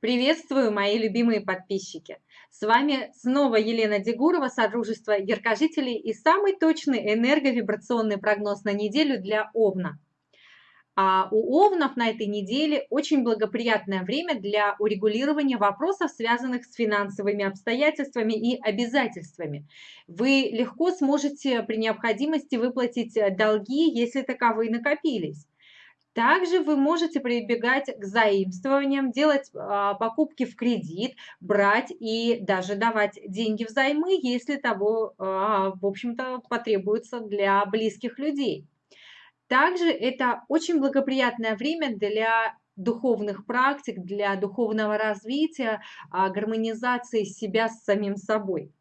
Приветствую, мои любимые подписчики! С вами снова Елена Дегурова, Содружество Яркожителей и самый точный энерговибрационный прогноз на неделю для Овна. А у Овнов на этой неделе очень благоприятное время для урегулирования вопросов, связанных с финансовыми обстоятельствами и обязательствами. Вы легко сможете при необходимости выплатить долги, если таковые накопились. Также вы можете прибегать к заимствованиям, делать а, покупки в кредит, брать и даже давать деньги взаймы, если того, а, в общем-то, потребуется для близких людей. Также это очень благоприятное время для духовных практик, для духовного развития, а, гармонизации себя с самим собой.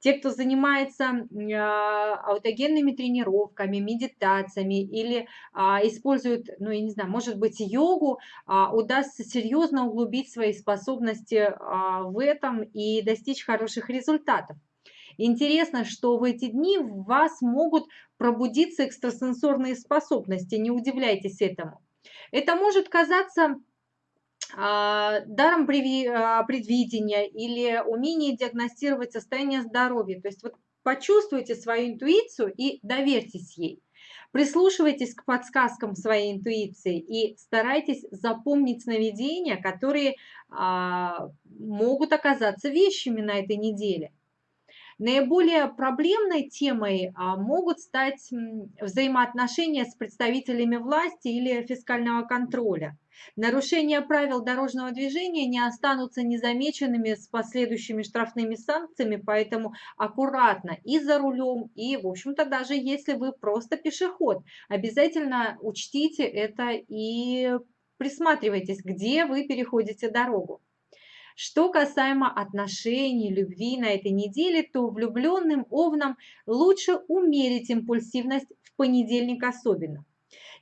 Те, кто занимается а, аутогенными тренировками, медитациями или а, используют, ну, я не знаю, может быть, йогу, а, удастся серьезно углубить свои способности в этом и достичь хороших результатов. Интересно, что в эти дни в вас могут пробудиться экстрасенсорные способности, не удивляйтесь этому. Это может казаться даром а, предвидения или умение диагностировать состояние здоровья. То есть вот почувствуйте свою интуицию и доверьтесь ей. Прислушивайтесь к подсказкам своей интуиции и старайтесь запомнить сновидения, которые а, могут оказаться вещами на этой неделе. Наиболее проблемной темой а, могут стать взаимоотношения с представителями власти или фискального контроля. Нарушения правил дорожного движения не останутся незамеченными с последующими штрафными санкциями, поэтому аккуратно и за рулем, и, в общем-то, даже если вы просто пешеход, обязательно учтите это и присматривайтесь, где вы переходите дорогу. Что касаемо отношений, любви на этой неделе, то влюбленным овнам лучше умерить импульсивность в понедельник особенно.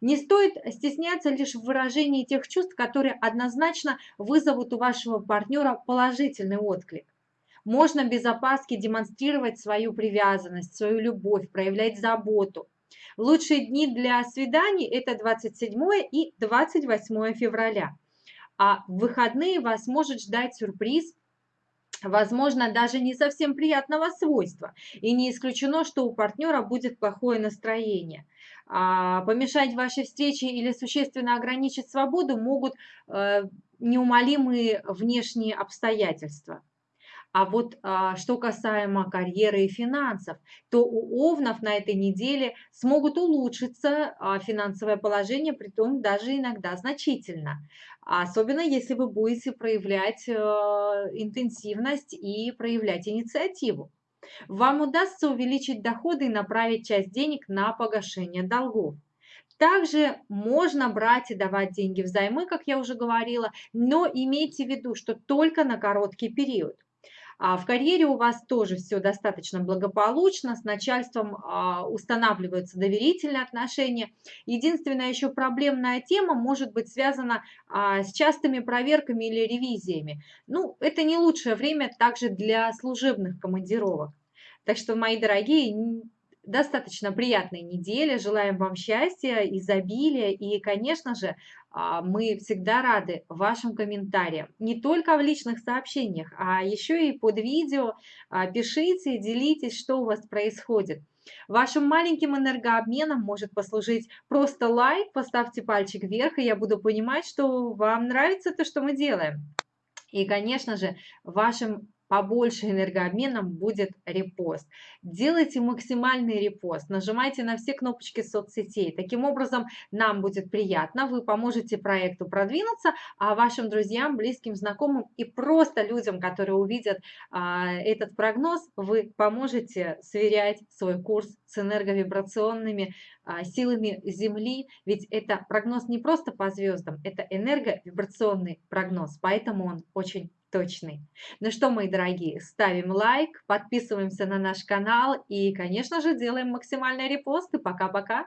Не стоит стесняться лишь в выражении тех чувств, которые однозначно вызовут у вашего партнера положительный отклик. Можно без опаски демонстрировать свою привязанность, свою любовь, проявлять заботу. Лучшие дни для свиданий – это 27 и 28 февраля а в выходные вас может ждать сюрприз, возможно, даже не совсем приятного свойства. И не исключено, что у партнера будет плохое настроение. А помешать вашей встрече или существенно ограничить свободу могут э, неумолимые внешние обстоятельства. А вот а, что касаемо карьеры и финансов, то у овнов на этой неделе смогут улучшиться а, финансовое положение, при том даже иногда значительно. Особенно если вы будете проявлять а, интенсивность и проявлять инициативу. Вам удастся увеличить доходы и направить часть денег на погашение долгов. Также можно брать и давать деньги взаймы, как я уже говорила, но имейте в виду, что только на короткий период. А в карьере у вас тоже все достаточно благополучно, с начальством а, устанавливаются доверительные отношения. Единственная еще проблемная тема может быть связана а, с частыми проверками или ревизиями. Ну, это не лучшее время также для служебных командировок. Так что, мои дорогие, достаточно приятной недели. Желаем вам счастья, изобилия и, конечно же, а, мы всегда рады вашим комментариям. Не только в личных сообщениях, а еще и под видео. А, пишите, делитесь, что у вас происходит. Вашим маленьким энергообменом может послужить просто лайк, поставьте пальчик вверх, и я буду понимать, что вам нравится то, что мы делаем. И, конечно же, вашим побольше энергообменом будет репост. Делайте максимальный репост, нажимайте на все кнопочки соцсетей. Таким образом, нам будет приятно, вы поможете проекту продвинуться, а вашим друзьям, близким, знакомым и просто людям, которые увидят а, этот прогноз, вы поможете сверять свой курс с энерговибрационными а, силами Земли, ведь это прогноз не просто по звездам, это энерговибрационный прогноз, поэтому он очень точный. Ну что, мои дорогие, ставим лайк, подписываемся на наш канал и, конечно же, делаем максимальный репост. И пока-пока!